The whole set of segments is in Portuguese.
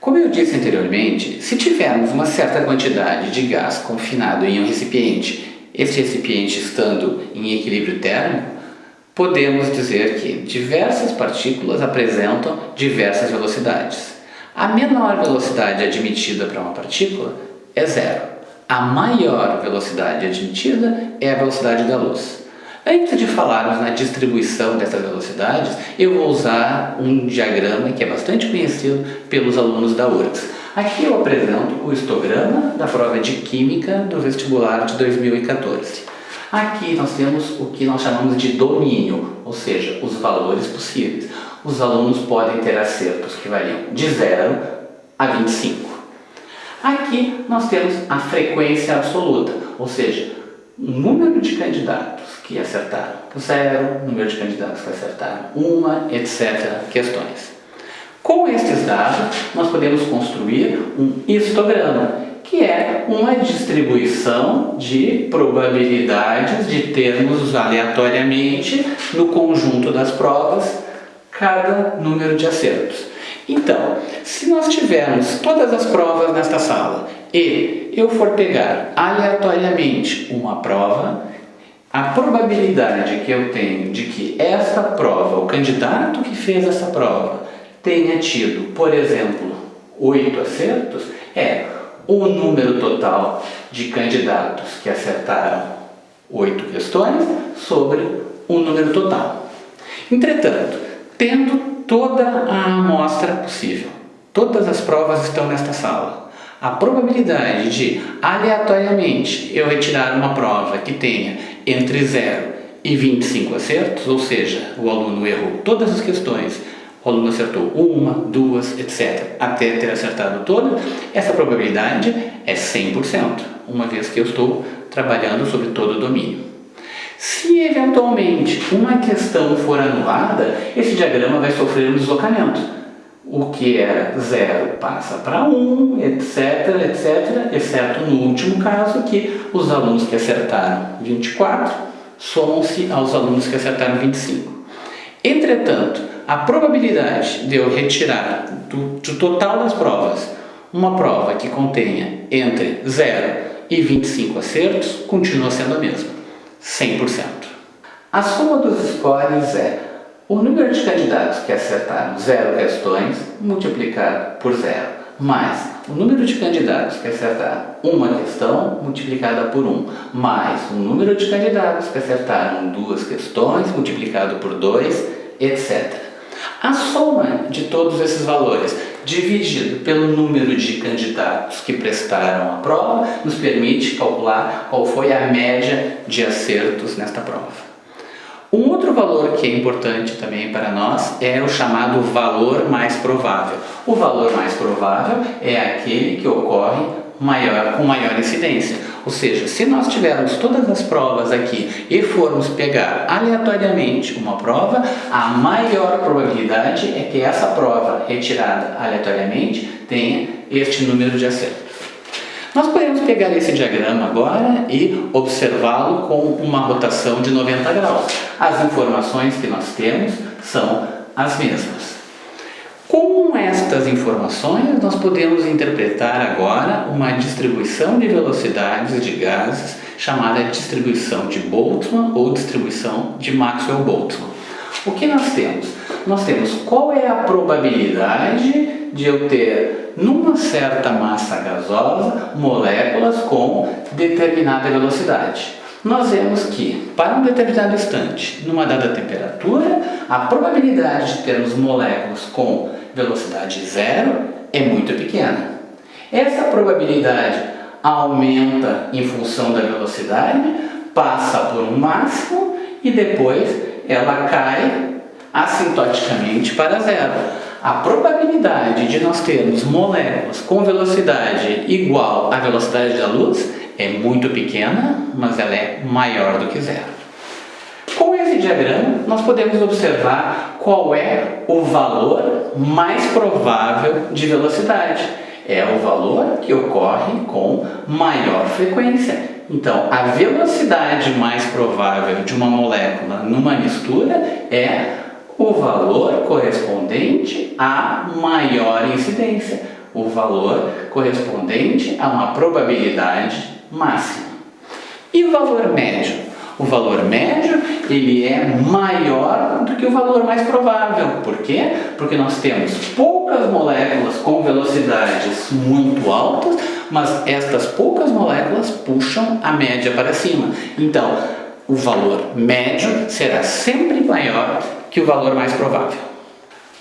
Como eu disse anteriormente, se tivermos uma certa quantidade de gás confinado em um recipiente, esse recipiente estando em equilíbrio térmico, podemos dizer que diversas partículas apresentam diversas velocidades. A menor velocidade admitida para uma partícula é zero. A maior velocidade admitida é a velocidade da luz. Antes de falarmos na distribuição dessas velocidades, eu vou usar um diagrama que é bastante conhecido pelos alunos da URGS. Aqui eu apresento o histograma da prova de Química do vestibular de 2014. Aqui nós temos o que nós chamamos de domínio, ou seja, os valores possíveis. Os alunos podem ter acertos que variam de 0 a 25. Aqui nós temos a frequência absoluta, ou seja, o número de candidatos que acertaram zero, número de candidatos que acertaram uma, etc. questões. Com estes dados, nós podemos construir um histograma, que é uma distribuição de probabilidades de termos aleatoriamente no conjunto das provas cada número de acertos. Então, se nós tivermos todas as provas nesta sala e eu for pegar aleatoriamente uma prova, a probabilidade que eu tenho de que essa prova, o candidato que fez essa prova, tenha tido, por exemplo, oito acertos, é o número total de candidatos que acertaram oito questões sobre o número total. Entretanto, tendo toda a amostra possível, todas as provas estão nesta sala, a probabilidade de, aleatoriamente, eu retirar uma prova que tenha entre 0 e 25 acertos, ou seja, o aluno errou todas as questões, o aluno acertou uma, duas, etc., até ter acertado todas, essa probabilidade é 100%, uma vez que eu estou trabalhando sobre todo o domínio. Se eventualmente uma questão for anulada, esse diagrama vai sofrer um deslocamento o que era é zero passa para 1, um, etc, etc, exceto no último caso que os alunos que acertaram 24 somam-se aos alunos que acertaram 25. Entretanto, a probabilidade de eu retirar do, do total das provas uma prova que contenha entre 0 e 25 acertos continua sendo a mesma, 100%. A soma dos scores é o número de candidatos que acertaram zero questões multiplicado por zero, mais o número de candidatos que acertaram uma questão multiplicada por 1, mais o número de candidatos que acertaram duas questões multiplicado por 2, etc. A soma de todos esses valores dividido pelo número de candidatos que prestaram a prova nos permite calcular qual foi a média de acertos nesta prova. Um outro valor que é importante também para nós é o chamado valor mais provável. O valor mais provável é aquele que ocorre maior, com maior incidência. Ou seja, se nós tivermos todas as provas aqui e formos pegar aleatoriamente uma prova, a maior probabilidade é que essa prova retirada aleatoriamente tenha este número de acertos. Nós podemos pegar esse diagrama agora e observá-lo com uma rotação de 90 graus. As informações que nós temos são as mesmas. Com estas informações, nós podemos interpretar agora uma distribuição de velocidades de gases chamada distribuição de Boltzmann ou distribuição de Maxwell-Boltzmann. O que nós temos? Nós temos qual é a probabilidade de eu ter, numa certa massa gasosa, moléculas com determinada velocidade. Nós vemos que, para um determinado instante, numa dada temperatura, a probabilidade de termos moléculas com velocidade zero é muito pequena. Essa probabilidade aumenta em função da velocidade, passa por um máximo e depois ela cai assintoticamente para zero a probabilidade de nós termos moléculas com velocidade igual à velocidade da luz é muito pequena, mas ela é maior do que zero. Com esse diagrama, nós podemos observar qual é o valor mais provável de velocidade. É o valor que ocorre com maior frequência, Então, a velocidade mais provável de uma molécula numa mistura é o valor correspondente à maior incidência, o valor correspondente a uma probabilidade máxima. E o valor médio? O valor médio ele é maior do que o valor mais provável. Por quê? Porque nós temos poucas moléculas com velocidades muito altas, mas estas poucas moléculas puxam a média para cima. Então, o valor médio será sempre maior que o valor mais provável.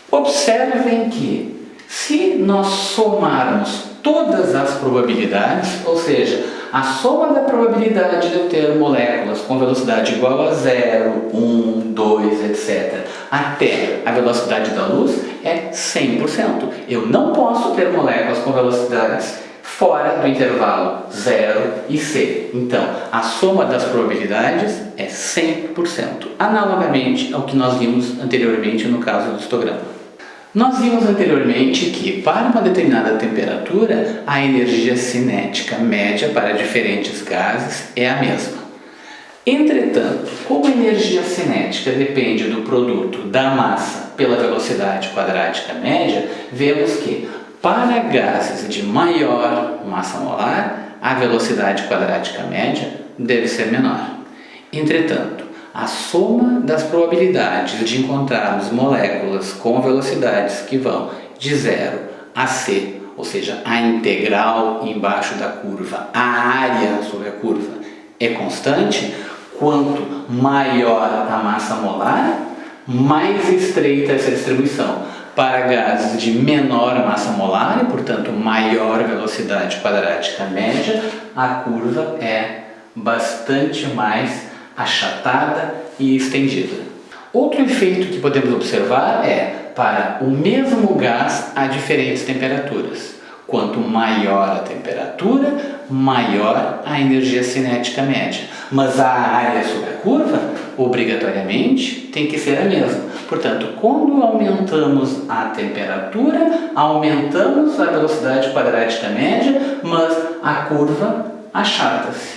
Observem que se nós somarmos todas as probabilidades, ou seja, a soma da probabilidade de eu ter moléculas com velocidade igual a 0, 1, 2, etc., até a velocidade da luz é 100%. Eu não posso ter moléculas com velocidades fora do intervalo 0 e c. Então, a soma das probabilidades é 100%, analogamente ao que nós vimos anteriormente no caso do histograma. Nós vimos anteriormente que, para uma determinada temperatura, a energia cinética média para diferentes gases é a mesma. Entretanto, como a energia cinética depende do produto da massa pela velocidade quadrática média, vemos que, para gases de maior massa molar, a velocidade quadrática média deve ser menor. Entretanto, a soma das probabilidades de encontrarmos moléculas com velocidades que vão de zero a c, ou seja, a integral embaixo da curva, a área sobre a curva é constante, quanto maior a massa molar, mais estreita essa distribuição. Para gases de menor massa molar e, portanto, maior velocidade quadrática média, a curva é bastante mais achatada e estendida. Outro efeito que podemos observar é para o mesmo gás a diferentes temperaturas. Quanto maior a temperatura, maior a energia cinética média. Mas a área sobre a curva, obrigatoriamente, tem que ser a mesma. Portanto, quando aumentamos a temperatura, aumentamos a velocidade quadrática média, mas a curva achata-se.